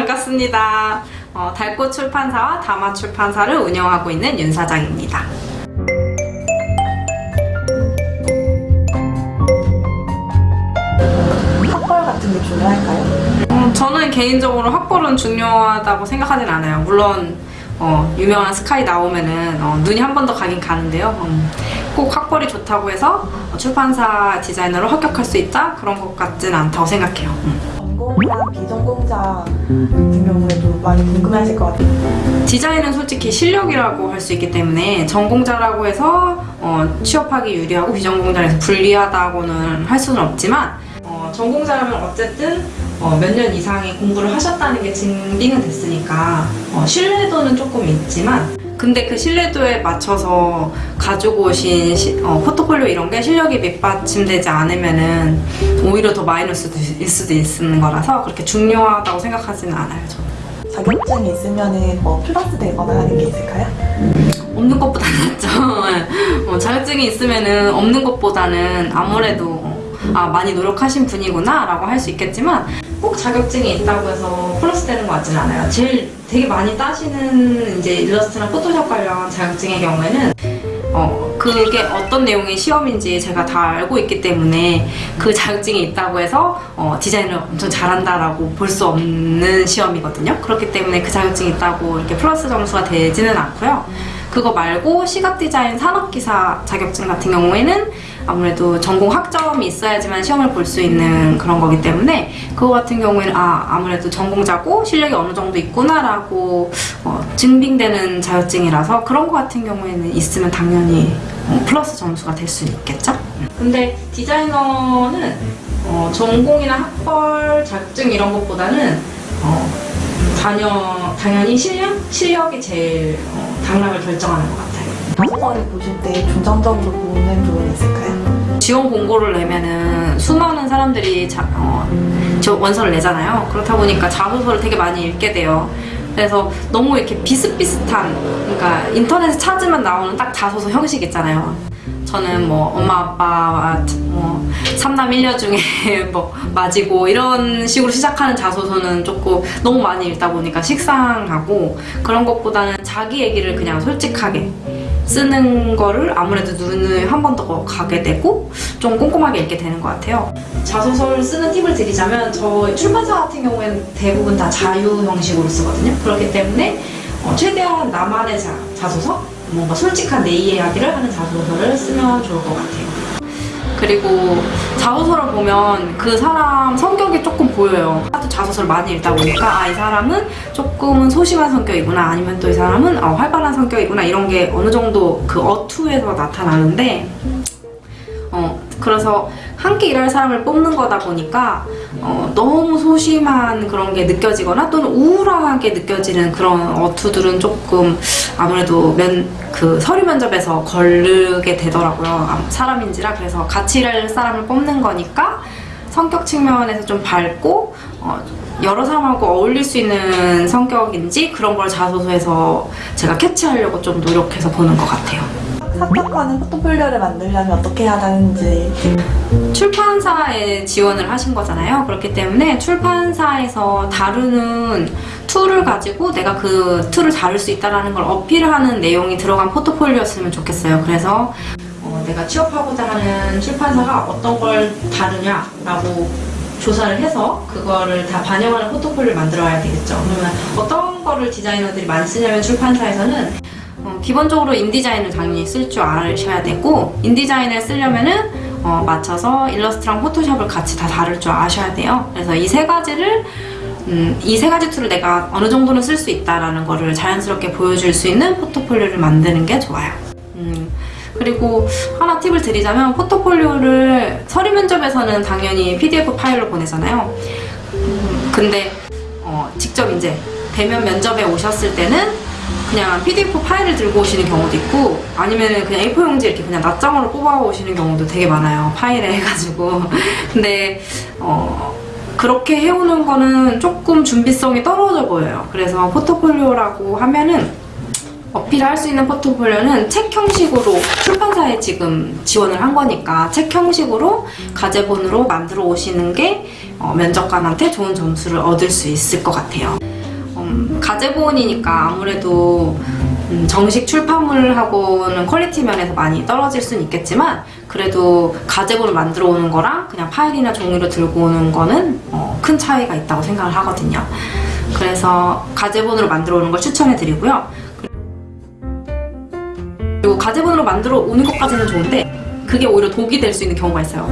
반갑습니다. 어, 달꽃 출판사와 다마 출판사를 운영하고 있는 윤 사장입니다. 학벌 같은 게 중요할까요? 음, 저는 개인적으로 학벌은 중요하다고 생각하진 않아요. 물론 어, 유명한 스카이 나오면은 어, 눈이 한 번 더 가긴 가는데요. 음, 꼭 학벌이 좋다고 해서 어, 출판사 디자이너로 합격할 수 있다? 그런 것 같지는 않다고 생각해요. 음. 전공자, 비전공자 같은 경우에도 많이 궁금해하실 것 같아요. 디자인은 솔직히 실력이라고 할 수 있기 때문에 전공자라고 해서 어, 취업하기 유리하고 비전공자에서 불리하다고는 할 수는 없지만 어, 전공자라면 어쨌든 어, 몇 년 이상의 공부를 하셨다는 게 증빙은 됐으니까 어, 신뢰도는 조금 있지만 근데 그 신뢰도에 맞춰서 가지고 오신 시- 어, 포트폴리오 이런 게 실력이 밑받침되지 않으면은 오히려 더 마이너스일 수도 있는 거라서 그렇게 중요하다고 생각하지는 않아요 저는. 자격증이 있으면 뭐 플러스 되거나 하는 게 있을까요? 없는 것보다 낫죠. 어, 자격증이 있으면은 없는 것보다는 아무래도 어, 아 많이 노력하신 분이구나 라고 할 수 있겠지만 꼭 자격증이 있다고 해서 플러스 되는 것 같지는 않아요. 제일 되게 많이 따시는 이제 일러스트나 포토샵 관련 자격증의 경우에는 어, 그게 어떤 내용의 시험인지 제가 다 알고 있기 때문에 그 자격증이 있다고 해서 어, 디자인을 엄청 잘한다라고 볼 수 없는 시험이거든요. 그렇기 때문에 그 자격증이 있다고 이렇게 플러스 점수가 되지는 않고요. 그거 말고 시각 디자인 산업기사 자격증 같은 경우에는 아무래도 전공 학점이 있어야지만 시험을 볼 수 있는 그런 거기 때문에 그거 같은 경우에는 아 아무래도 전공자고 실력이 어느 정도 있구나라고 어, 증빙되는 자격증이라서 그런 거 같은 경우에는 있으면 당연히 어, 플러스 점수가 될 수 있겠죠. 근데 디자이너는 어, 전공이나 학벌 자격증 이런 것보다는 어, 단연, 당연히 실력? 실력이 제일 어, 당락을 결정하는 것 같아요. 자소서를 보실 때 중점적으로 보는 부분이 있을까요? 지원 공고를 내면은 수많은 사람들이 자, 어, 저 원서를 내잖아요. 그렇다 보니까 자소서를 되게 많이 읽게 돼요. 그래서 너무 이렇게 비슷비슷한, 그러니까 인터넷에 찾으면 나오는 딱 자소서 형식 있잖아요. 저는 뭐 엄마 아빠와 뭐 삼남 일녀 중에 뭐 맞이고 이런 식으로 시작하는 자소서는 조금 너무 많이 읽다 보니까 식상하고 그런 것보다는 자기 얘기를 그냥 솔직하게 쓰는 거를 아무래도 눈을 한 번 더 가게 되고 좀 꼼꼼하게 읽게 되는 것 같아요. 자소서를 쓰는 팁을 드리자면 저 출판사 같은 경우에는 대부분 다 자유 형식으로 쓰거든요. 그렇기 때문에 어, 최대한 나만의 자, 자소서, 뭔가 솔직한 내 이야기를 하는 자소서를 쓰면 좋을 것 같아요. 그리고 자소서를 보면 그 사람 성격이 조금 보여요. 하도 자소서를 많이 읽다 보니까 아 이 사람은 조금은 소심한 성격이구나 아니면 또 이 사람은 어, 활발한 성격이구나 이런 게 어느 정도 그 어투에서 나타나는데 어 그래서 함께 일할 사람을 뽑는 거다 보니까 어, 너무 소심한 그런 게 느껴지거나 또는 우울하게 느껴지는 그런 어투들은 조금 아무래도 면, 그 서류 면접에서 걸르게 되더라고요. 아, 사람인지라 그래서 같이 일할 사람을 뽑는 거니까 성격 측면에서 좀 밝고 어, 여러 사람하고 어울릴 수 있는 성격인지 그런 걸 자소서에서 제가 캐치하려고 좀 노력해서 보는 것 같아요. 합격하는 포트폴리오를 만들려면 어떻게 해야 하는지 출판사에 지원을 하신 거잖아요. 그렇기 때문에 출판사에서 다루는 tool을 가지고 내가 그 tool을 다룰 수 있다는 걸 어필하는 내용이 들어간 포트폴리오였으면 좋겠어요. 그래서 어, 내가 취업하고자 하는 출판사가 어떤 걸 다루냐라고 조사를 해서 그거를 다 반영하는 포트폴리오를 만들어야 되겠죠. 그러면 어떤 거를 디자이너들이 많이 쓰냐면 출판사에서는 어, 기본적으로 인디자인을 당연히 쓸 줄 아셔야 되고 인디자인을 쓰려면은 어, 맞춰서 일러스트랑 포토샵을 같이 다 다룰 줄 아셔야 돼요. 그래서 이 세 가지를 음, 이 세 가지 tool을 내가 어느 정도는 쓸 수 있다라는 거를 자연스럽게 보여줄 수 있는 포트폴리오를 만드는 게 좋아요. 음, 그리고 하나 팁을 드리자면 포트폴리오를 서류 면접에서는 당연히 PDF 파일로 보내잖아요. 음, 근데 어, 직접 이제 대면 면접에 오셨을 때는 그냥 PDF 파일을 들고 오시는 경우도 있고 아니면은 그냥 A4 용지 이렇게 그냥 낱장으로 뽑아 오시는 경우도 되게 많아요. 파일에 해가지고. 근데 어 그렇게 해오는 거는 조금 준비성이 떨어져 보여요. 그래서 포트폴리오라고 하면은 어필할 수 있는 포트폴리오는 책 형식으로 출판사에 지금 지원을 한 거니까 책 형식으로 가제본으로 만들어 오시는 게 어, 면접관한테 좋은 점수를 얻을 수 있을 것 같아요. 음, 가제본이니까 아무래도 음, 정식 출판물하고는 quality 면에서 많이 떨어질 수는 있겠지만 그래도 가제본을 만들어 오는 거랑 그냥 파일이나 종이로 들고 오는 거는 어, 큰 차이가 있다고 생각을 하거든요. 그래서 가제본으로 만들어 오는 걸 추천해 드리고요. 그리고 가제본으로 만들어 오는 것까지는 좋은데 그게 오히려 독이 될 수 있는 경우가 있어요.